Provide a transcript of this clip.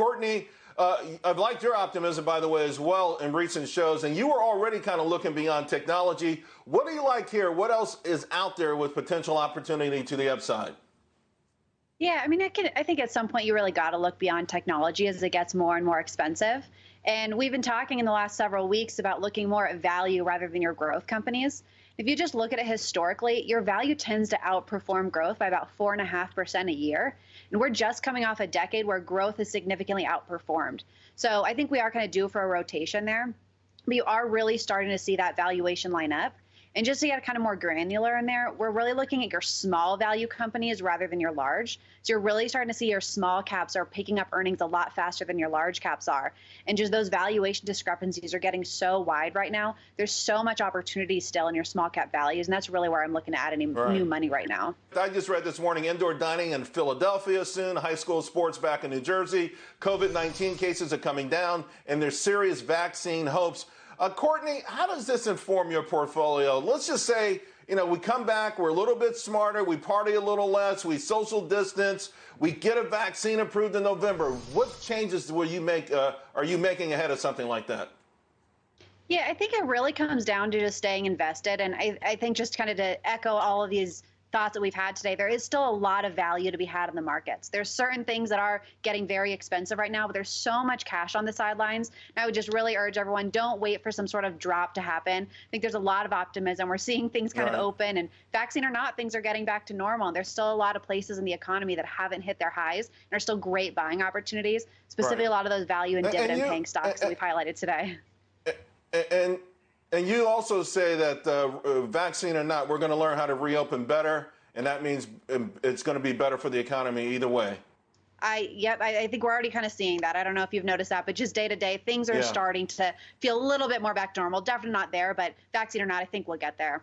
Courtney, uh, I've liked your optimism, by the way, as well in recent shows, and you were already kind of looking beyond technology. What do you like here? What else is out there with potential opportunity to the upside? Yeah, I mean, I, can, I think at some point you really got to look beyond technology as it gets more and more expensive. And we've been talking in the last several weeks about looking more at value rather than your growth companies. If you just look at it historically, your value tends to outperform growth by about 4.5% a year. And we're just coming off a decade where growth has significantly outperformed. So I think we are kind of due for a rotation there. But you are really starting to see that valuation line up. And just to get kind of more granular in there, we're really looking at your small value companies rather than your large. So you're really starting to see your small caps are picking up earnings a lot faster than your large caps are. And just those valuation discrepancies are getting so wide right now. There's so much opportunity still in your small cap values. And that's really where I'm looking to add any right. new money right now. I just read this morning indoor dining in Philadelphia soon, high school sports back in New Jersey. COVID 19 cases are coming down, and there's serious vaccine hopes. Uh, Courtney, how does this inform your portfolio? Let's just say, you know, we come back, we're a little bit smarter, we party a little less, we social distance, we get a vaccine approved in November. What changes will you make? Uh, are you making ahead of something like that? Yeah, I think it really comes down to just staying invested, and I, I think just kind of to echo all of these thoughts that we've had today, there is still a lot of value to be had in the markets. There's certain things that are getting very expensive right now, but there's so much cash on the sidelines. And I would just really urge everyone don't wait for some sort of drop to happen. I think there's a lot of optimism. We're seeing things kind right. of open, and vaccine or not, things are getting back to normal. there's still a lot of places in the economy that haven't hit their highs and are still great buying opportunities, specifically right. a lot of those value and, and dividend paying stocks and, that we've highlighted today. And and you also say that uh, uh, vaccine or not, we're going to learn how to reopen better, and that means um, it's going to be better for the economy either way. I yep, I, I, think we're already kind of seeing that. I don't know if you've noticed that, but just day to day, things are yeah. starting to feel a little bit more back to normal. Definitely not there, but vaccine or not, I think we'll get there.